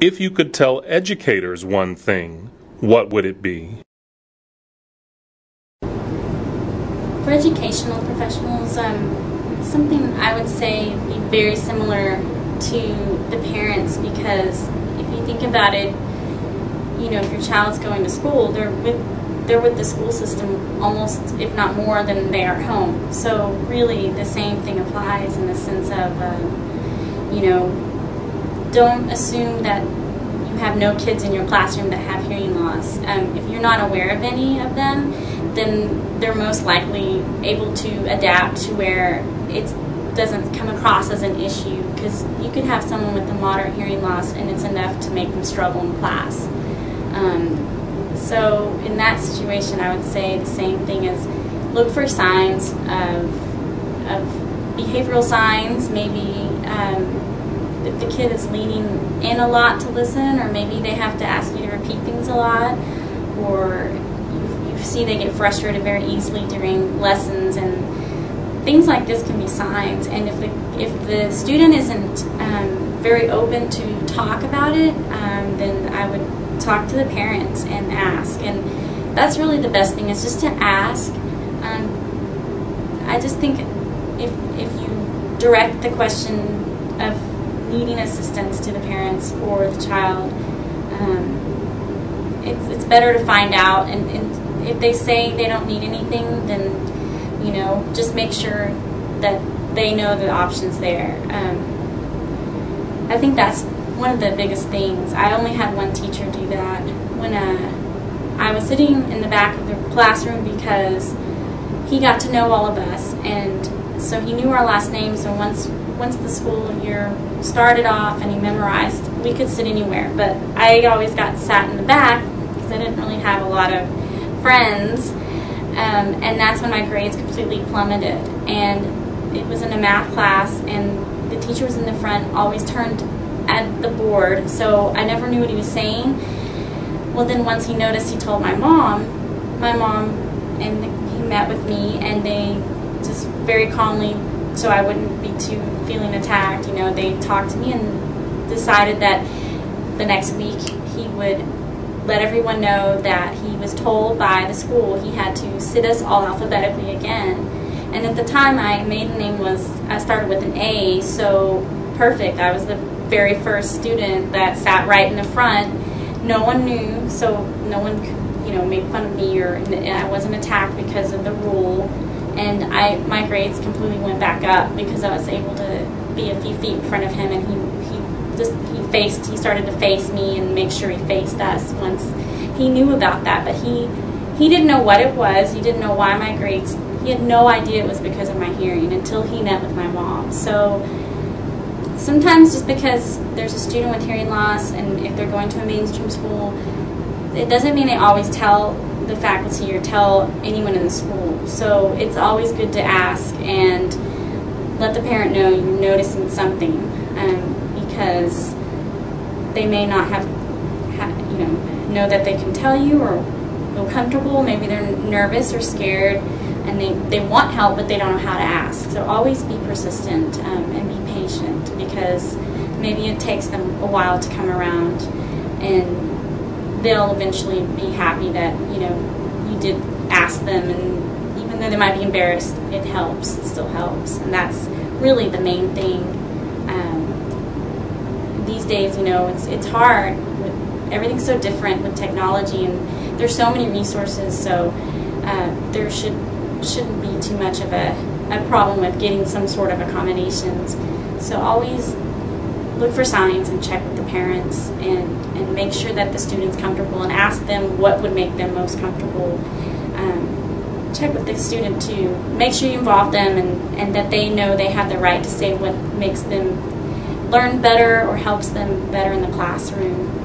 If you could tell educators one thing, what would it be? For educational professionals, um, something I would say be very similar to the parents because if you think about it, you know, if your child's going to school, they're with they're with the school system almost, if not more, than they are home. So really, the same thing applies in the sense of, uh, you know, don't assume that you have no kids in your classroom that have hearing loss. Um, if you're not aware of any of them, then they're most likely able to adapt to where it doesn't come across as an issue because you could have someone with a moderate hearing loss and it's enough to make them struggle in class. Um, so in that situation, I would say the same thing as look for signs of, of behavioral signs, maybe um, the kid is leaning in a lot to listen, or maybe they have to ask you to repeat things a lot, or you, you see they get frustrated very easily during lessons, and things like this can be signs. And if the if the student isn't um, very open to talk about it, um, then I would talk to the parents and ask. And that's really the best thing is just to ask. Um, I just think if if you direct the question of needing assistance to the parents or the child, um, it's, it's better to find out. And, and if they say they don't need anything, then, you know, just make sure that they know the options there. Um, I think that's one of the biggest things. I only had one teacher do that when uh, I was sitting in the back of the classroom because he got to know all of us and so he knew our last names and once once the school year started off and he memorized, we could sit anywhere. But I always got sat in the back because I didn't really have a lot of friends. Um, and that's when my grades completely plummeted. And it was in a math class, and the teacher was in the front, always turned at the board, so I never knew what he was saying. Well, then once he noticed, he told my mom. My mom and he met with me, and they just very calmly so I wouldn't be too feeling attacked. You know, they talked to me and decided that the next week he would let everyone know that he was told by the school he had to sit us all alphabetically again. And at the time, my maiden name was, I started with an A, so perfect. I was the very first student that sat right in the front. No one knew, so no one you know, make fun of me or I wasn't attacked because of the rule and I my grades completely went back up because I was able to be a few feet in front of him, and he he just he faced he started to face me and make sure he faced us once he knew about that, but he he didn't know what it was. He didn't know why my grades. He had no idea it was because of my hearing until he met with my mom. So sometimes just because there's a student with hearing loss and if they're going to a mainstream school, it doesn't mean they always tell the faculty or tell anyone in the school. So it's always good to ask and let the parent know you're noticing something um, because they may not have, you know, know that they can tell you or feel comfortable. Maybe they're nervous or scared and they, they want help but they don't know how to ask. So always be persistent um, and be patient because maybe it takes them a while to come around and they'll eventually be happy that you know you did ask them and even though they might be embarrassed it helps it still helps and that's really the main thing. Um, these days you know it's it's hard everything's so different with technology and there's so many resources so uh, there should shouldn't be too much of a, a problem with getting some sort of accommodations. So always look for signs and check with the parents and, and make sure that the student's comfortable and ask them what would make them most comfortable. Um, check with the student too. Make sure you involve them and, and that they know they have the right to say what makes them learn better or helps them better in the classroom.